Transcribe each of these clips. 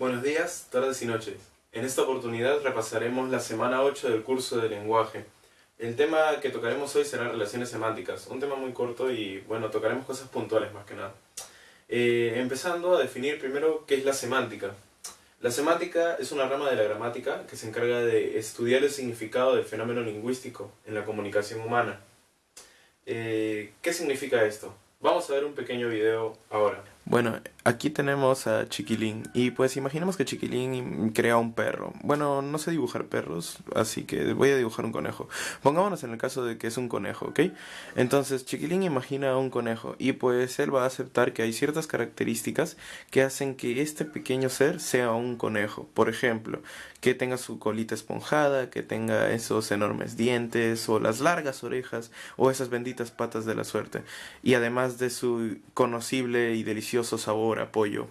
Buenos días, tardes y noches. En esta oportunidad repasaremos la semana 8 del curso de lenguaje. El tema que tocaremos hoy será relaciones semánticas, un tema muy corto y bueno, tocaremos cosas puntuales más que nada. Eh, empezando a definir primero qué es la semántica. La semántica es una rama de la gramática que se encarga de estudiar el significado del fenómeno lingüístico en la comunicación humana. Eh, ¿Qué significa esto? Vamos a ver un pequeño video ahora. Bueno, aquí tenemos a Chiquilín y pues imaginemos que Chiquilín crea un perro. Bueno, no sé dibujar perros, así que voy a dibujar un conejo. Pongámonos en el caso de que es un conejo, ¿ok? Entonces Chiquilín imagina un conejo y pues él va a aceptar que hay ciertas características que hacen que este pequeño ser sea un conejo. Por ejemplo, que tenga su colita esponjada, que tenga esos enormes dientes o las largas orejas o esas benditas patas de la suerte. Y además de su conocible y delicioso sabor, apoyo.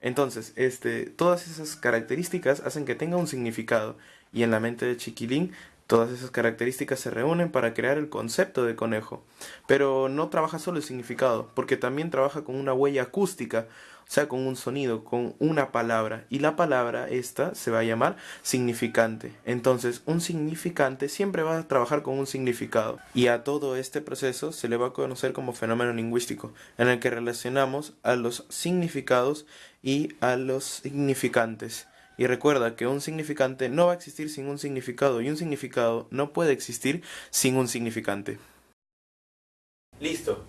Entonces, este, todas esas características hacen que tenga un significado y en la mente de Chiquilín todas esas características se reúnen para crear el concepto de conejo. Pero no trabaja solo el significado, porque también trabaja con una huella acústica, o sea, con un sonido, con una palabra. Y la palabra esta se va a llamar significante. Entonces, un significante siempre va a trabajar con un significado. Y a todo este proceso se le va a conocer como fenómeno lingüístico, en el que relacionamos a los significados y a los significantes. Y recuerda que un significante no va a existir sin un significado y un significado no puede existir sin un significante.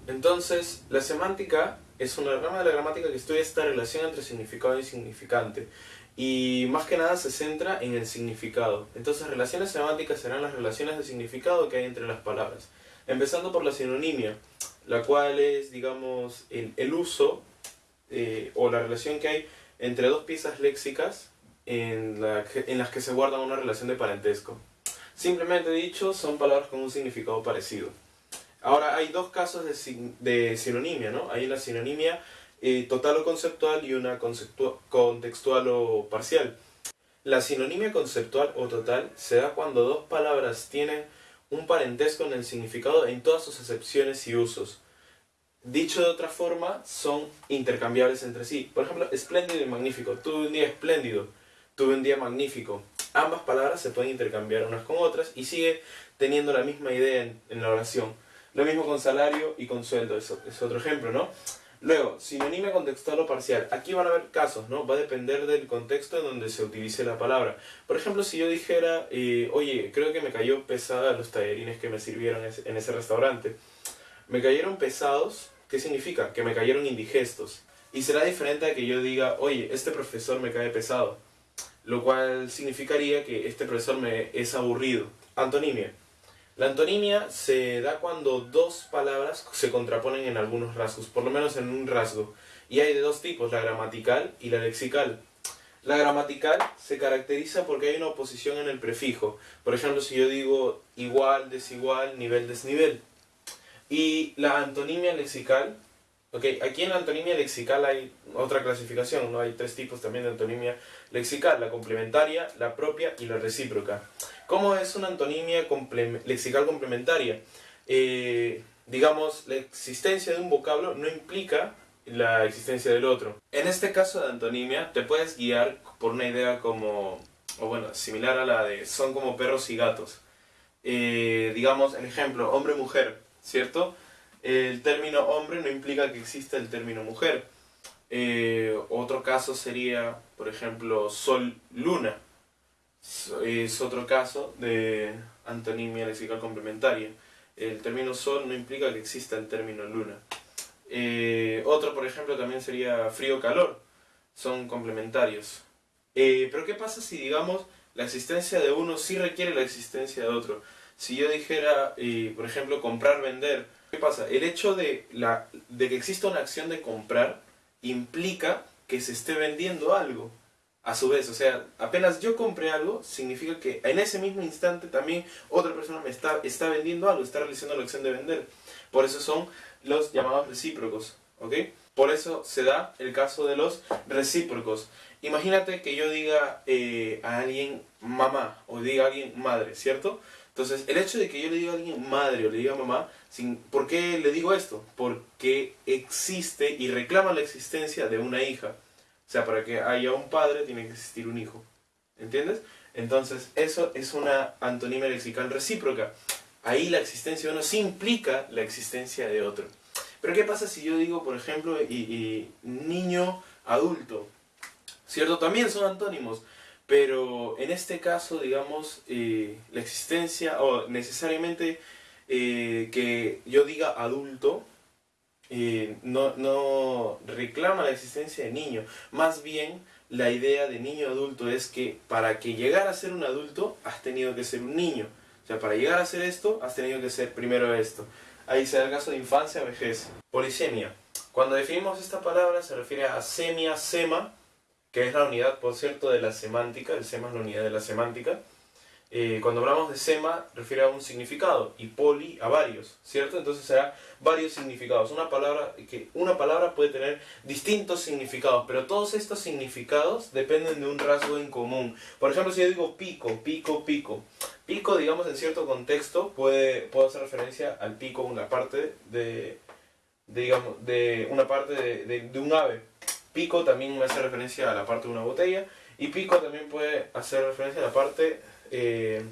Entonces la semántica es una rama de la gramática que estudia esta relación entre significado y significante y más que nada se centra en el significado. Entonces relaciones semánticas serán las relaciones de significado que hay entre las palabras. Empezando por la sinonimia, la cual es, digamos, el, uso eh, o la relación que hay entre dos piezas léxicas en, en las que se guarda una relación de parentesco. Simplemente dicho, son palabras con un significado parecido. Ahora, hay dos casos de, de sinonimia, ¿no? Hay una sinonimia eh, total o conceptual y una contextual o parcial. La sinonimia conceptual o total se da cuando dos palabras tienen un parentesco en el significado en todas sus acepciones y usos. Dicho de otra forma, son intercambiables entre sí. Por ejemplo, espléndido y magnífico. Tuve un día espléndido, tuve un día magnífico. Ambas palabras se pueden intercambiar unas con otras y sigue teniendo la misma idea en la oración. Lo mismo con salario y con sueldo, es otro ejemplo, ¿no? Luego, sinonimia contextual o parcial. Aquí van a haber casos, ¿no? Va a depender del contexto en donde se utilice la palabra. Por ejemplo, si yo dijera, eh, oye, creo que me cayó pesada los tallerines que me sirvieron en ese restaurante. Me cayeron pesados, ¿qué significa? Que me cayeron indigestos. Y será diferente a que yo diga, oye, este profesor me cae pesado. Lo cual significaría que este profesor me es aburrido. Antonimia. La antonimia se da cuando dos palabras se contraponen en algunos rasgos, por lo menos en un rasgo. Y hay de dos tipos, la gramatical y la lexical. La gramatical se caracteriza porque hay una oposición en el prefijo. Por ejemplo, si yo digo igual, desigual, nivel, desnivel. Y la antonimia lexical, okay, aquí en la antonimia lexical hay otra clasificación, ¿no? hay tres tipos también de antonimia lexical, la complementaria, la propia y la recíproca. ¿Cómo es una antonimia lexical complementaria? Eh, digamos, la existencia de un vocablo no implica la existencia del otro. En este caso de antonimia te puedes guiar por una idea como, o bueno, similar a la de son como perros y gatos. Eh, digamos, el ejemplo, hombre-mujer, ¿cierto? El término hombre no implica que exista el término mujer. Eh, otro caso sería, por ejemplo, sol-luna es otro caso de antonimia lexical complementaria. El término sol no implica que exista el término luna. Eh, otro, por ejemplo, también sería frío-calor. Son complementarios. Eh, pero ¿qué pasa si, digamos, la existencia de uno sí requiere la existencia de otro? Si yo dijera, eh, por ejemplo, comprar-vender, ¿qué pasa? El hecho de, la, de que exista una acción de comprar implica que se esté vendiendo algo a su vez, o sea, apenas yo compré algo, significa que en ese mismo instante también otra persona me está, está vendiendo algo, está realizando la acción de vender. Por eso son los llamados recíprocos, ¿ok? Por eso se da el caso de los recíprocos. Imagínate que yo diga eh, a alguien mamá o diga a alguien madre, ¿cierto? Entonces, el hecho de que yo le diga a alguien madre o le diga mamá, sin, ¿por qué le digo esto? Porque existe y reclama la existencia de una hija. Sea, para que haya un padre tiene que existir un hijo. ¿Entiendes? Entonces, eso es una antonimia lexical recíproca. Ahí la existencia de uno sí implica la existencia de otro. Pero ¿qué pasa si yo digo, por ejemplo, niño adulto? ¿Cierto? También son antónimos. Pero en este caso, digamos, eh, la existencia, o necesariamente eh, que yo diga adulto, eh, no, reclama la existencia de niño. Más bien, la idea de niño adulto es que para que llegar a ser un adulto, has tenido que ser un niño. O sea, para llegar a ser esto, has tenido que ser primero esto. Ahí se da el caso de infancia, vejez. Polisemia. Cuando definimos esta palabra se refiere a semia, sema, que es la unidad, por cierto, de la semántica. El sema es la unidad de la semántica. Eh, cuando hablamos de sema, refiere a un significado y poli a varios, ¿cierto? Entonces será varios significados. Una palabra, que una palabra puede tener distintos significados, pero todos estos significados dependen de un rasgo en común. Por ejemplo, si yo digo pico, pico, pico. Pico, digamos, en cierto contexto, puede, puede hacer referencia al pico, una parte de, digamos, de una parte de, de un ave. Pico también me hace referencia a la parte de una botella. Y pico también puede hacer referencia a la parte eh,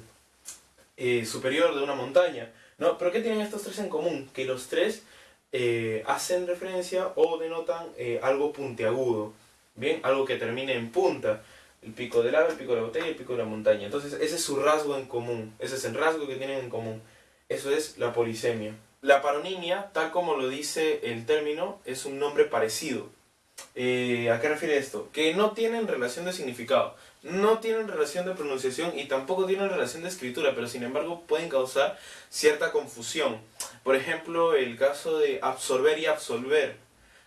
eh, superior de una montaña. ¿no? ¿Pero qué tienen estos tres en común? Que los tres eh, hacen referencia o denotan algo puntiagudo, ¿bien? Algo que termine en punta. El pico del ave, el pico de la botella y el pico de la montaña. Entonces ese es su rasgo en común, ese es el rasgo que tienen en común. Eso es la polisemia. La paronimia, tal como lo dice el término, es un nombre parecido. ¿A qué refiere esto? Que no tienen relación de significado no tienen relación de pronunciación y tampoco tienen relación de escritura, pero sin embargo pueden causar cierta confusión. Por ejemplo, el caso de absorber y absolver.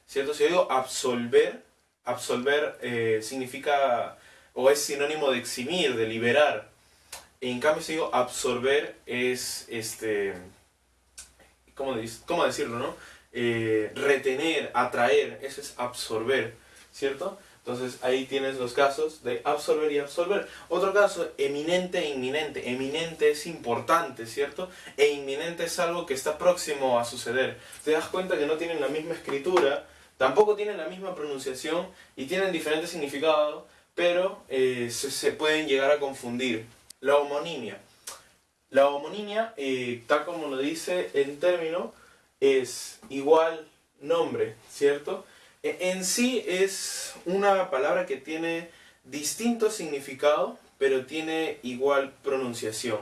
¿Cierto? Si yo digo absolver, absolver eh, significa o es sinónimo de eximir, de liberar. En cambio, si digo absorber es, este, ¿cómo, cómo decirlo, no? Eh, retener, atraer, eso es absorber, ¿cierto? Entonces ahí tienes los casos de absorber y absolver. Otro caso, eminente e inminente. Eminente es importante, ¿cierto? E inminente es algo que está próximo a suceder. Te das cuenta que no tienen la misma escritura, tampoco tienen la misma pronunciación y tienen diferentes significados, pero eh, se, pueden llegar a confundir. La homonimia. La homonimia, eh, tal como lo dice el término, es igual nombre, ¿cierto? E, en sí es una palabra que tiene distinto significado, pero tiene igual pronunciación.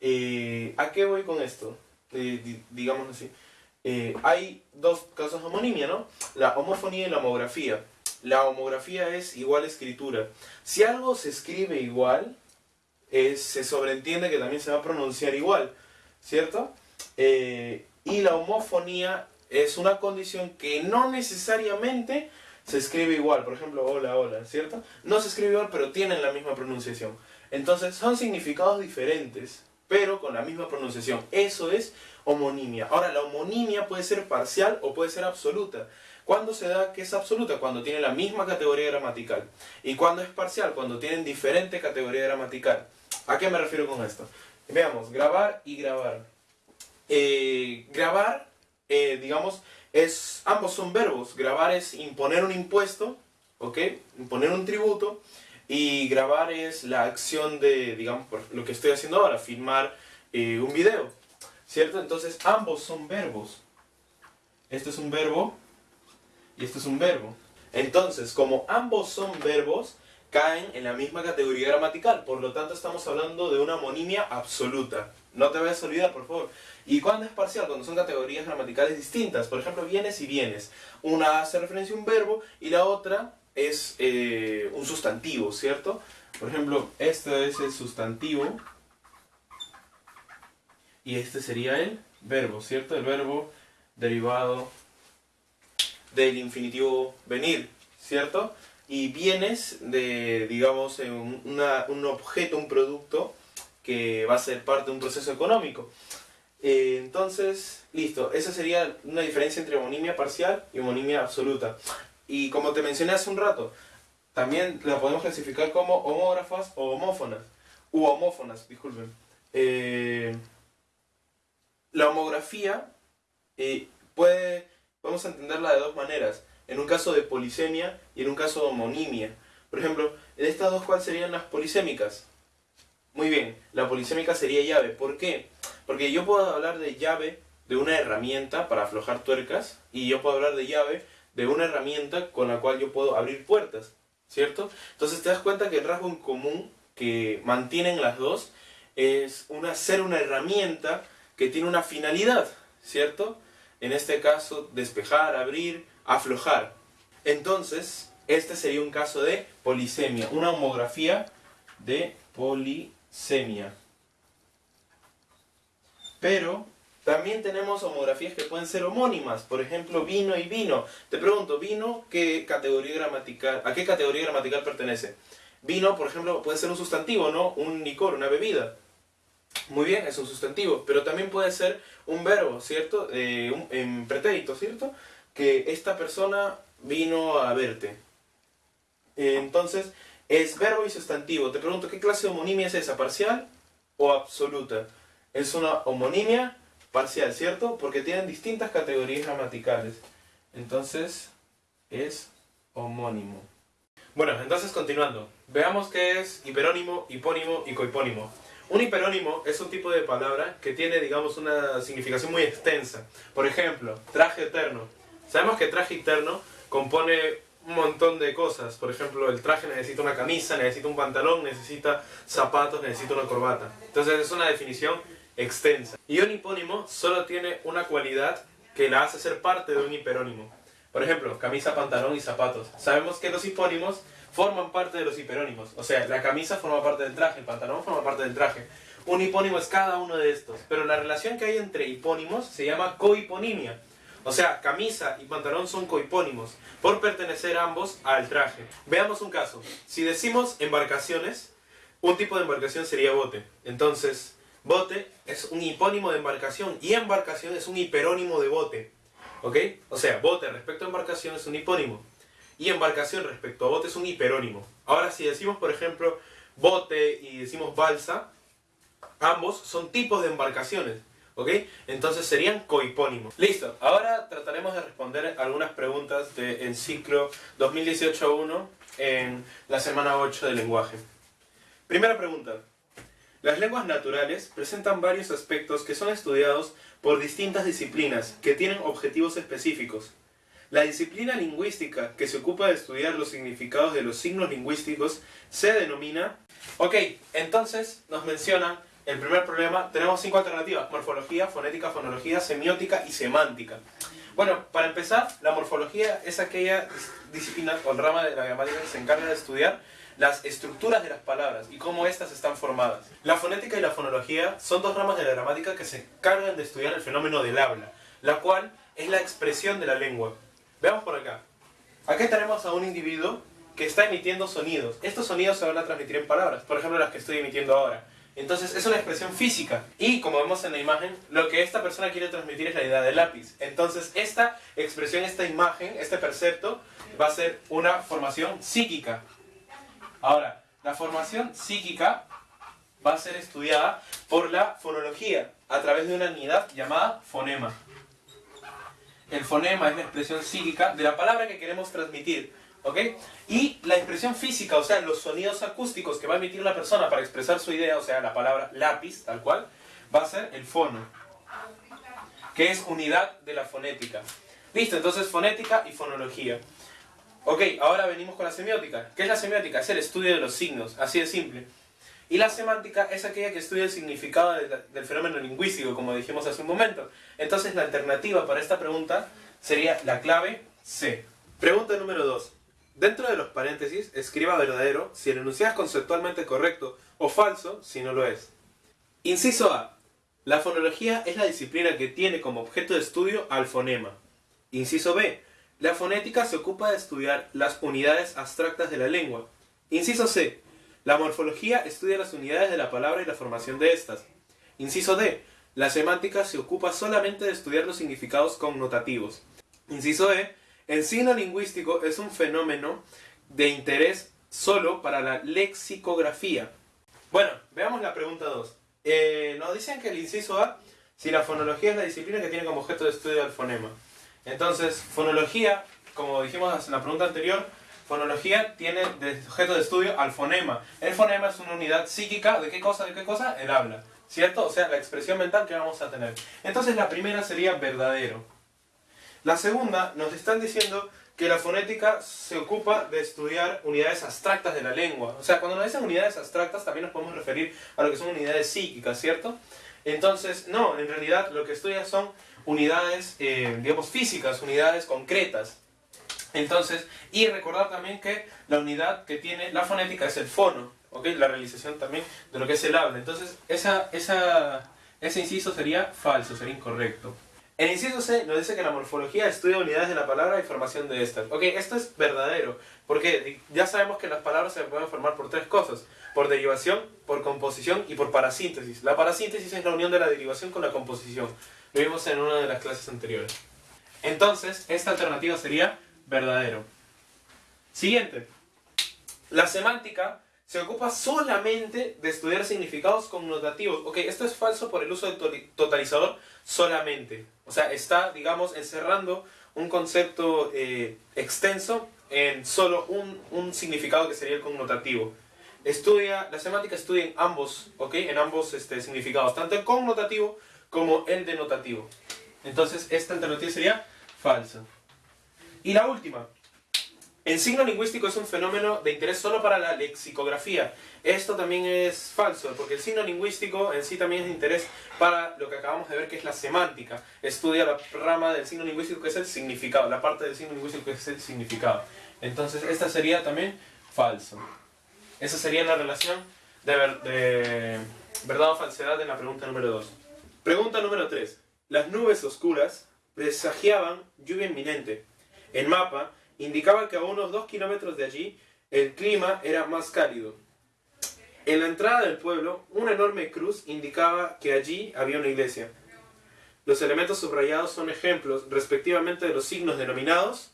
Eh, ¿A qué voy con esto? Eh, digamos así. Eh, hay dos casos de homonimia, ¿no? La homofonía y la homografía. La homografía es igual escritura. Si algo se escribe igual, se sobreentiende que también se va a pronunciar igual, ¿cierto? Y la homofonía es una condición que no necesariamente se escribe igual. Por ejemplo, hola, hola, ¿cierto? No se escribe igual, pero tienen la misma pronunciación. Entonces, son significados diferentes, pero con la misma pronunciación. Eso es homonimia. Ahora, la homonimia puede ser parcial o puede ser absoluta. ¿Cuándo se da que es absoluta? Cuando tiene la misma categoría gramatical. ¿Y cuándo es parcial? Cuando tienen diferente categoría gramatical. ¿A qué me refiero con esto? Veamos, grabar y grabar. Eh, grabar eh, digamos, es, ambos son verbos. Grabar es imponer un impuesto, ¿ok? Imponer un tributo. Y grabar es la acción de, digamos, lo que estoy haciendo ahora, filmar eh, un video, ¿cierto? Entonces, ambos son verbos. Este es un verbo y este es un verbo. Entonces, como ambos son verbos, caen en la misma categoría gramatical. Por lo tanto, estamos hablando de una homonimia absoluta. No te vayas a olvidar, por favor. ¿Y cuándo es parcial? Cuando son categorías gramaticales distintas. Por ejemplo, bienes y bienes. Una hace referencia a un verbo y la otra es eh, un sustantivo, ¿cierto? Por ejemplo, este es el sustantivo y este sería el verbo, ¿cierto? El verbo derivado del infinitivo venir, ¿cierto? Y bienes de, digamos, un objeto, un producto que va a ser parte de un proceso económico. Eh, entonces, listo, esa sería una diferencia entre homonimia parcial y homonimia absoluta. Y como te mencioné hace un rato, también la podemos clasificar como homógrafas o homófonas, u homófonas, disculpen. Eh, la homografía eh, puede, podemos entenderla de dos maneras. en un caso de polisemia y en un caso de homonimia. Por ejemplo, en estas dos, ¿cuáles serían las polisémicas? Muy bien, la polisémica sería llave. ¿Por qué? Porque yo puedo hablar de llave de una herramienta para aflojar tuercas y yo puedo hablar de llave de una herramienta con la cual yo puedo abrir puertas, ¿cierto? Entonces te das cuenta que el rasgo en común que mantienen las dos es una, ser una herramienta que tiene una finalidad, ¿cierto? En este caso, despejar, abrir, aflojar. Entonces, este sería un caso de polisemia, una homografía de polisemia. Pero también tenemos homografías que pueden ser homónimas, por ejemplo, vino y vino. Te pregunto, ¿vino qué categoría gramatical, a qué categoría gramatical pertenece? Vino, por ejemplo, puede ser un sustantivo, ¿no? Un licor, una bebida. Muy bien, es un sustantivo, pero también puede ser un verbo, ¿cierto? Eh, en pretérito, ¿cierto? Que esta persona vino a verte. Entonces, es verbo y sustantivo. Te pregunto, ¿qué clase de homonimia es esa? ¿Parcial o absoluta? Es una homonimia parcial, ¿cierto? Porque tienen distintas categorías gramaticales. Entonces, es homónimo. Bueno, entonces continuando. Veamos qué es hiperónimo, hipónimo y cohipónimo. Un hiperónimo es un tipo de palabra que tiene, digamos, una significación muy extensa. Por ejemplo, traje eterno. Sabemos que traje eterno compone un montón de cosas. Por ejemplo, el traje necesita una camisa, necesita un pantalón, necesita zapatos, necesita una corbata. Entonces es una definición extensa. Y un hipónimo solo tiene una cualidad que la hace ser parte de un hiperónimo. Por ejemplo, camisa, pantalón y zapatos. Sabemos que los hipónimos forman parte de los hiperónimos. O sea, la camisa forma parte del traje, el pantalón forma parte del traje. Un hipónimo es cada uno de estos. Pero la relación que hay entre hipónimos se llama cohiponimia. O sea, camisa y pantalón son cohipónimos, por pertenecer ambos al traje. Veamos un caso. Si decimos embarcaciones, un tipo de embarcación sería bote. Entonces, bote es un hipónimo de embarcación y embarcación es un hiperónimo de bote. ¿Ok? O sea, bote respecto a embarcación es un hipónimo y embarcación respecto a bote es un hiperónimo. Ahora, si decimos, por ejemplo, bote y decimos balsa, ambos son tipos de embarcaciones. ¿Ok? Entonces serían cohipónimos. Listo, ahora trataremos de responder algunas preguntas del ciclo 2018-1 en la semana 8 de lenguaje. Primera pregunta. Las lenguas naturales presentan varios aspectos que son estudiados por distintas disciplinas que tienen objetivos específicos. La disciplina lingüística que se ocupa de estudiar los significados de los signos lingüísticos se denomina... Ok, entonces nos mencionan el primer problema, tenemos cinco alternativas, morfología, fonética, fonología, semiótica y semántica. Bueno, para empezar, la morfología es aquella disciplina o rama de la gramática que se encarga de estudiar las estructuras de las palabras y cómo éstas están formadas. La fonética y la fonología son dos ramas de la gramática que se encargan de estudiar el fenómeno del habla, la cual es la expresión de la lengua. Veamos por acá. Aquí tenemos a un individuo que está emitiendo sonidos. Estos sonidos se van a transmitir en palabras, por ejemplo las que estoy emitiendo ahora. Entonces es una expresión física y como vemos en la imagen, lo que esta persona quiere transmitir es la idea del lápiz. Entonces esta expresión, esta imagen, este percepto va a ser una formación psíquica. Ahora, la formación psíquica va a ser estudiada por la fonología a través de una unidad llamada fonema. El fonema es la expresión psíquica de la palabra que queremos transmitir. ¿Ok? Y la expresión física, o sea, los sonidos acústicos que va a emitir la persona para expresar su idea, o sea, la palabra lápiz, tal cual, va a ser el fono, que es unidad de la fonética. Listo, entonces fonética y fonología. Ok, ahora venimos con la semiótica. ¿Qué es la semiótica? Es el estudio de los signos, así de simple. Y la semántica es aquella que estudia el significado del fenómeno lingüístico, como dijimos hace un momento. Entonces la alternativa para esta pregunta sería la clave C. Pregunta número 2. Dentro de los paréntesis, escriba verdadero si el enunciado es conceptualmente correcto o falso si no lo es. Inciso A. La fonología es la disciplina que tiene como objeto de estudio al fonema. Inciso B. La fonética se ocupa de estudiar las unidades abstractas de la lengua. Inciso C. La morfología estudia las unidades de la palabra y la formación de estas. Inciso D. La semántica se ocupa solamente de estudiar los significados connotativos. Inciso E. El signo lingüístico es un fenómeno de interés solo para la lexicografía. Bueno, veamos la pregunta 2. Eh, nos dicen que el inciso A, si la fonología es la disciplina que tiene como objeto de estudio el fonema. Entonces, fonología como dijimos en la pregunta anterior, fonología tiene de objeto de estudio al fonema. El fonema es una unidad psíquica, ¿de qué cosa? ¿De qué cosa? El habla. ¿Cierto? O sea, la expresión mental que vamos a tener. Entonces la primera sería verdadero. La segunda nos están diciendo que la fonética se ocupa de estudiar unidades abstractas de la lengua. O sea, cuando nos dicen unidades abstractas también nos podemos referir a lo que son unidades psíquicas, ¿cierto? Entonces, no, en realidad lo que estudia son unidades, eh, digamos, físicas, unidades concretas. Entonces, y recordar también que la unidad que tiene la fonética es el fono, ¿ok? La realización también de lo que es el habla. Entonces, esa, esa, ese inciso sería falso, sería incorrecto. El inciso C nos dice que la morfología estudia unidades de la palabra y formación de estas. Ok, esto es verdadero, porque ya sabemos que las palabras se pueden formar por tres cosas. Por derivación, por composición y por parasíntesis. La parasíntesis es la unión de la derivación con la composición. Lo vimos en una de las clases anteriores. Entonces, esta alternativa sería verdadero. Siguiente. La semántica se ocupa solamente de estudiar significados connotativos. Ok, esto es falso por el uso del totalizador solamente. O sea, está, digamos, encerrando un concepto eh, extenso en solo un, un, significado que sería el connotativo. Estudia, la semántica estudia en ambos, ¿ok? En ambos este, significados, tanto el connotativo como el denotativo. Entonces, esta alternativa sería falsa. Y la última, el signo lingüístico es un fenómeno de interés solo para la lexicografía. Esto también es falso, porque el signo lingüístico en sí también es de interés para lo que acabamos de ver, que es la semántica. Estudia la rama del signo lingüístico que es el significado, la parte del signo lingüístico que es el significado. Entonces, esta sería también falso. Esa sería la relación de, verdad o falsedad en la pregunta número 2. Pregunta número 3. Las nubes oscuras presagiaban lluvia inminente. El mapa indicaba que a unos 2 kilómetros de allí el clima era más cálido. En la entrada del pueblo, una enorme cruz indicaba que allí había una iglesia. Los elementos subrayados son ejemplos, respectivamente, de los signos denominados.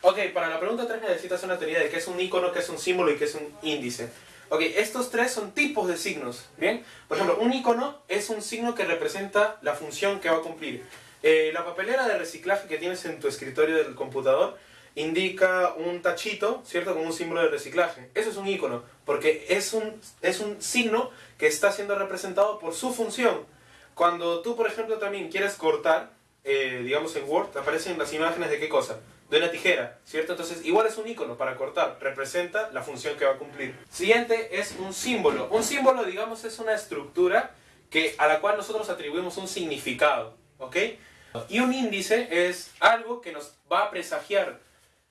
Ok, para la pregunta 3 necesitas una teoría de qué es un icono, qué es un símbolo y qué es un índice. Ok, estos tres son tipos de signos, ¿bien? Por ejemplo, un icono es un signo que representa la función que va a cumplir. Eh, la papelera de reciclaje que tienes en tu escritorio del computador indica un tachito, ¿cierto? Con un símbolo de reciclaje. Eso es un icono, porque es un, es un signo que está siendo representado por su función. Cuando tú, por ejemplo, también quieres cortar, eh, digamos en Word, aparecen las imágenes de qué cosa? De una tijera, ¿cierto? Entonces, igual es un icono para cortar, representa la función que va a cumplir. Siguiente es un símbolo. Un símbolo, digamos, es una estructura que, a la cual nosotros atribuimos un significado, ¿ok? Y un índice es algo que nos va a presagiar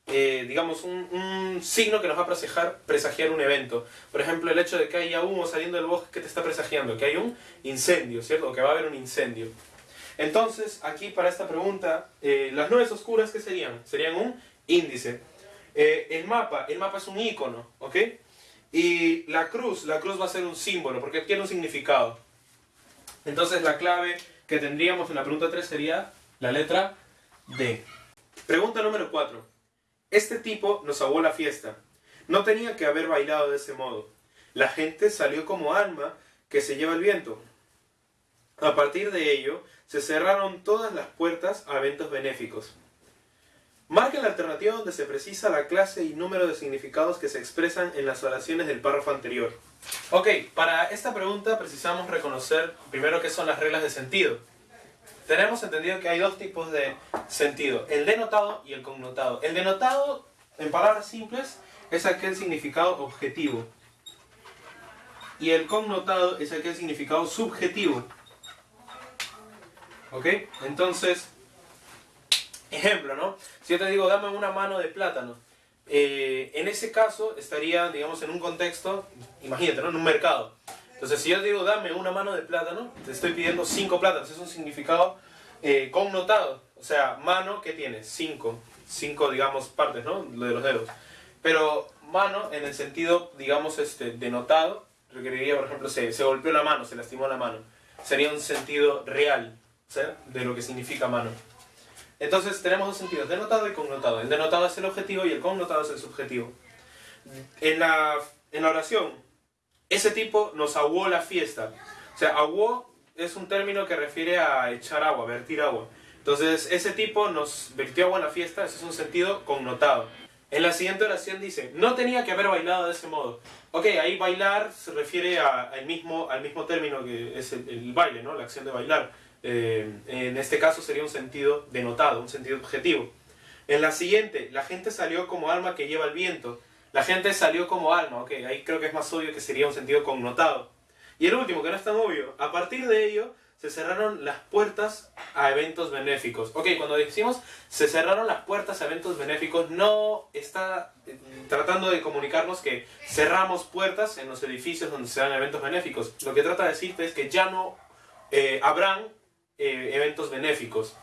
eh, digamos, un, signo que nos va a presagiar, presagiar un evento. Por ejemplo, el hecho de que haya humo saliendo del bosque, que te está presagiando? Que hay un incendio, ¿cierto? O que va a haber un incendio. Entonces, aquí para esta pregunta, eh, las nubes oscuras, ¿qué serían? Serían un índice. Eh, el mapa, el mapa es un icono, ¿ok? Y la cruz, la cruz va a ser un símbolo, porque tiene un significado. Entonces, la clave que tendríamos en la pregunta 3 sería la letra D. Pregunta número 4. Este tipo nos aguó la fiesta. No tenía que haber bailado de ese modo. La gente salió como alma que se lleva el viento. A partir de ello, se cerraron todas las puertas a eventos benéficos. Marca la alternativa donde se precisa la clase y número de significados que se expresan en las oraciones del párrafo anterior. Ok, para esta pregunta precisamos reconocer primero qué son las reglas de sentido tenemos entendido que hay dos tipos de sentido, el denotado y el connotado. El denotado, en palabras simples, es aquel significado objetivo. Y el connotado es aquel significado subjetivo. ¿Ok? Entonces, ejemplo, ¿no? Si yo te digo, dame una mano de plátano. Eh, en ese caso estaría, digamos, en un contexto, imagínate, ¿no? En un mercado. Entonces, si yo digo, dame una mano de plátano, te estoy pidiendo cinco plátanos. Es un significado eh, connotado. O sea, mano, ¿qué tiene? Cinco. Cinco, digamos, partes, ¿no? Lo de los dedos. Pero mano, en el sentido, digamos, este, denotado, requeriría, por ejemplo, se, se golpeó la mano, se lastimó la mano. Sería un sentido real, De lo que significa mano. Entonces tenemos dos sentidos, denotado y connotado. El denotado es el objetivo y el connotado es el subjetivo. En la, en la oración, ese tipo nos aguó la fiesta. O sea, aguó es un término que refiere a echar agua, vertir agua. Entonces, ese tipo nos vertió a buena fiesta, ese es un sentido connotado. En la siguiente oración dice, no tenía que haber bailado de ese modo. Ok, ahí bailar se refiere a, al, mismo, al mismo término que es el, el baile, ¿no? La acción de bailar. Eh, en este caso sería un sentido denotado, un sentido objetivo. En la siguiente, la gente salió como alma que lleva el viento. La gente salió como alma, ok, ahí creo que es más obvio que sería un sentido connotado. Y el último, que no es tan obvio, a partir de ello se cerraron las puertas a eventos benéficos. Ok, cuando decimos se cerraron las puertas a eventos benéficos, no está eh, tratando de comunicarnos que cerramos puertas en los edificios donde se dan eventos benéficos. Lo que trata de decirte es que ya no eh, habrán eh, eventos benéficos.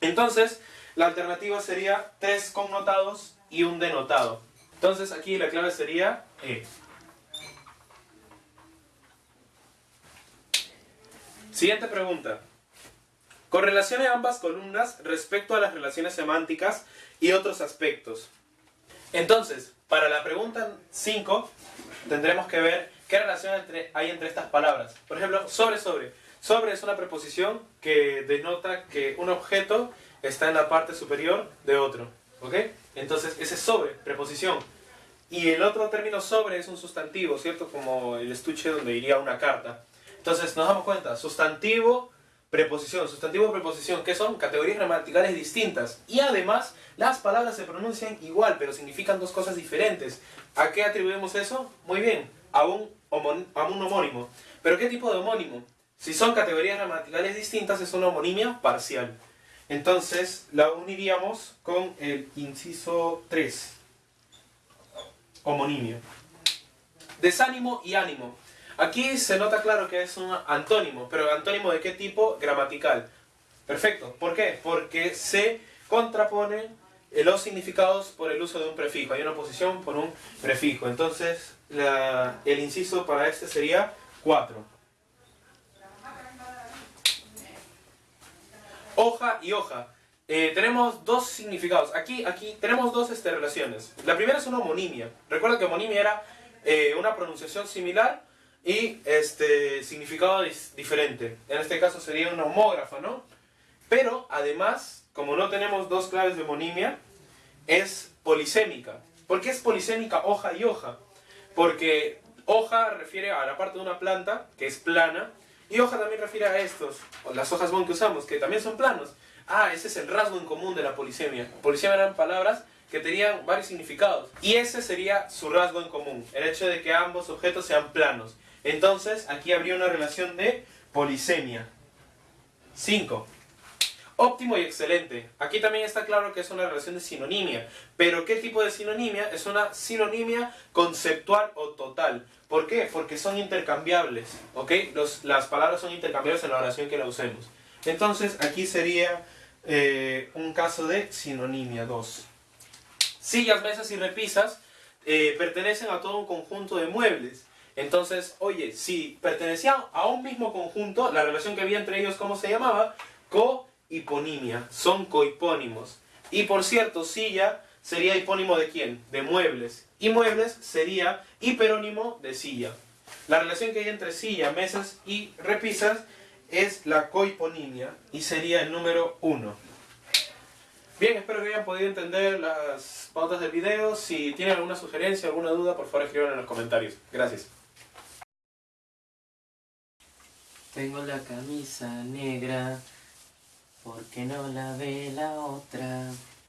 Entonces, la alternativa sería tres connotados y un denotado. Entonces, aquí la clave sería E. Siguiente pregunta. Correlacione ambas columnas respecto a las relaciones semánticas y otros aspectos. Entonces, para la pregunta 5, tendremos que ver qué relación hay entre estas palabras. Por ejemplo, sobre, sobre. Sobre es una preposición que denota que un objeto está en la parte superior de otro. ¿Ok? Entonces, ese es sobre, preposición. Y el otro término sobre es un sustantivo, ¿cierto? Como el estuche donde iría una carta. Entonces, nos damos cuenta, sustantivo, preposición. Sustantivo, preposición, que son categorías gramaticales distintas. Y además, las palabras se pronuncian igual, pero significan dos cosas diferentes. ¿A qué atribuimos eso? Muy bien, a un, a un homónimo. ¿Pero qué tipo de homónimo? Si son categorías gramaticales distintas, es una homonimia parcial. Entonces, la uniríamos con el inciso 3. Homonimia. Desánimo y ánimo. Aquí se nota claro que es un antónimo, pero antónimo de qué tipo? Gramatical. Perfecto. ¿Por qué? Porque se contraponen los significados por el uso de un prefijo. Hay una oposición por un prefijo. Entonces, la- el inciso para este sería 4. Hoja y hoja. Eh, tenemos dos significados. Aquí, aquí tenemos dos este, relaciones. La primera es una homonimia. Recuerda que homonimia era eh, una pronunciación similar y este significado diferente. En este caso sería una homógrafa, ¿no? Pero además, como no tenemos dos claves de homonimia, es polisémica. ¿Por qué es polisémica hoja y hoja? Porque hoja refiere a la parte de una planta que es plana y hoja también refiere a estos, las hojas bond que usamos, que también son planos. Ah, ese es el rasgo en común de la polisemia. Polisemia eran palabras que tenían varios significados. Y ese sería su rasgo en común, el hecho de que ambos objetos sean planos. Entonces, aquí habría una relación de polisemia. 5. Óptimo y excelente. Aquí también está claro que es una relación de sinonimia. Pero ¿qué tipo de sinonimia? Es una sinonimia conceptual o total. ¿Por qué? Porque son intercambiables. ¿Ok? Las palabras son intercambiables en la oración que la usemos. Entonces, aquí sería eh, un caso de sinonimia 2. Sillas, mesas y repisas eh, pertenecen a todo un conjunto de muebles. Entonces, oye, si pertenecían a un mismo conjunto, la relación que había entre ellos, ¿cómo se llamaba? Cohiponimia. Son cohipónimos. Y por cierto, silla sería hipónimo de quién? De muebles. Y muebles sería hiperónimo de silla. La relación que hay entre silla, mesas y repisas es la cohiponimia y sería el número 1. Bien, espero que hayan podido entender las pautas del video. Si tienen alguna sugerencia, alguna duda, por favor escriban en los comentarios. Gracias. Tengo la camisa negra, porque no la ve la otra.